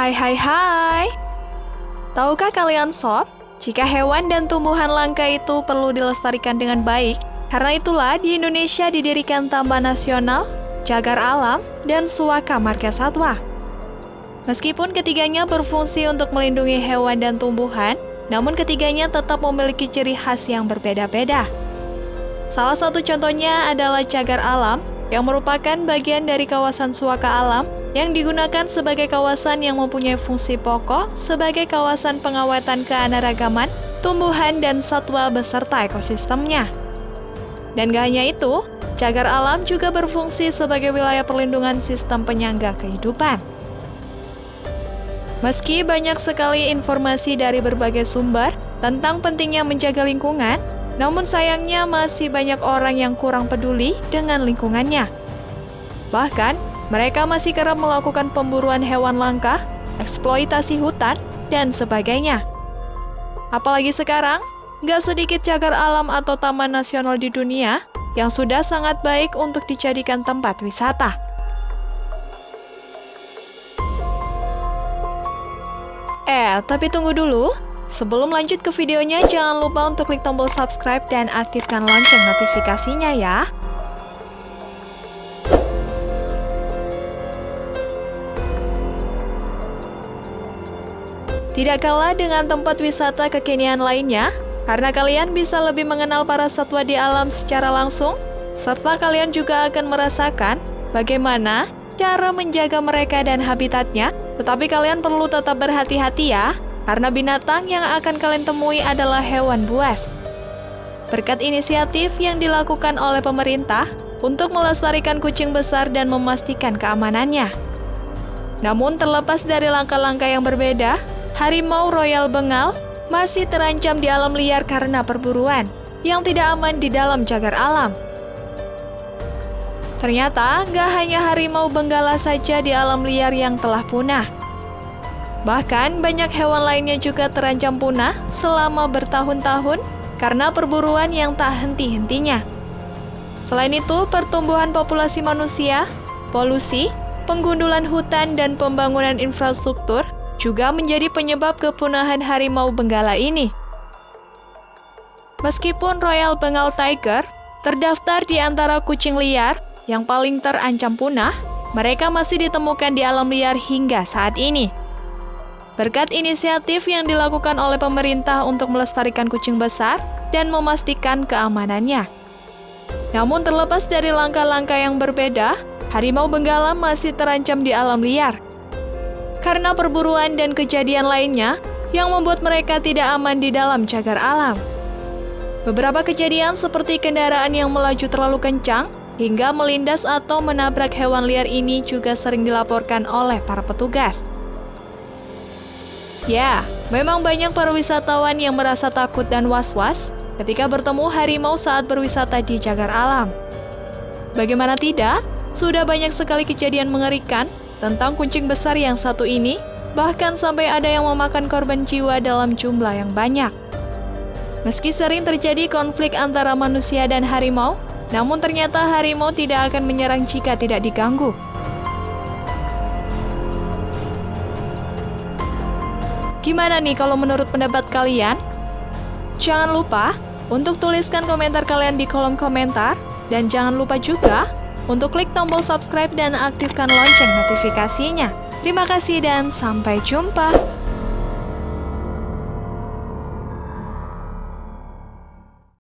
Hai hai hai Tahukah kalian sob, jika hewan dan tumbuhan langka itu perlu dilestarikan dengan baik, karena itulah di Indonesia didirikan Taman Nasional, Cagar Alam, dan Suaka Marga Satwa. Meskipun ketiganya berfungsi untuk melindungi hewan dan tumbuhan, namun ketiganya tetap memiliki ciri khas yang berbeda-beda. Salah satu contohnya adalah cagar alam, yang merupakan bagian dari kawasan suaka alam yang digunakan sebagai kawasan yang mempunyai fungsi pokok sebagai kawasan pengawetan keanekaragaman, tumbuhan, dan satwa beserta ekosistemnya. Dan gak hanya itu, cagar alam juga berfungsi sebagai wilayah perlindungan sistem penyangga kehidupan. Meski banyak sekali informasi dari berbagai sumber tentang pentingnya menjaga lingkungan, namun sayangnya masih banyak orang yang kurang peduli dengan lingkungannya. Bahkan, mereka masih kerap melakukan pemburuan hewan langka, eksploitasi hutan, dan sebagainya. Apalagi sekarang, nggak sedikit cagar alam atau taman nasional di dunia yang sudah sangat baik untuk dijadikan tempat wisata. Eh, tapi tunggu dulu. Sebelum lanjut ke videonya, jangan lupa untuk klik tombol subscribe dan aktifkan lonceng notifikasinya ya. Tidak kalah dengan tempat wisata kekinian lainnya, karena kalian bisa lebih mengenal para satwa di alam secara langsung, serta kalian juga akan merasakan bagaimana cara menjaga mereka dan habitatnya, tetapi kalian perlu tetap berhati-hati ya, karena binatang yang akan kalian temui adalah hewan buas. Berkat inisiatif yang dilakukan oleh pemerintah untuk melestarikan kucing besar dan memastikan keamanannya. Namun terlepas dari langkah-langkah yang berbeda, harimau Royal Bengal masih terancam di alam liar karena perburuan yang tidak aman di dalam cagar alam. Ternyata, gak hanya harimau benggala saja di alam liar yang telah punah. Bahkan banyak hewan lainnya juga terancam punah selama bertahun-tahun karena perburuan yang tak henti-hentinya. Selain itu, pertumbuhan populasi manusia, polusi, penggundulan hutan, dan pembangunan infrastruktur juga menjadi penyebab kepunahan harimau benggala ini. Meskipun Royal Bengal Tiger terdaftar di antara kucing liar yang paling terancam punah, mereka masih ditemukan di alam liar hingga saat ini. Berkat inisiatif yang dilakukan oleh pemerintah untuk melestarikan kucing besar dan memastikan keamanannya. Namun terlepas dari langkah-langkah yang berbeda, harimau benggala masih terancam di alam liar. Karena perburuan dan kejadian lainnya yang membuat mereka tidak aman di dalam cagar alam. Beberapa kejadian seperti kendaraan yang melaju terlalu kencang hingga melindas atau menabrak hewan liar ini juga sering dilaporkan oleh para petugas. Ya, memang banyak para wisatawan yang merasa takut dan was-was ketika bertemu harimau saat berwisata di cagar alam. Bagaimana tidak, sudah banyak sekali kejadian mengerikan tentang kucing besar yang satu ini, bahkan sampai ada yang memakan korban jiwa dalam jumlah yang banyak. Meski sering terjadi konflik antara manusia dan harimau, namun ternyata harimau tidak akan menyerang jika tidak diganggu. Gimana nih kalau menurut pendapat kalian? Jangan lupa untuk tuliskan komentar kalian di kolom komentar. Dan jangan lupa juga untuk klik tombol subscribe dan aktifkan lonceng notifikasinya. Terima kasih dan sampai jumpa.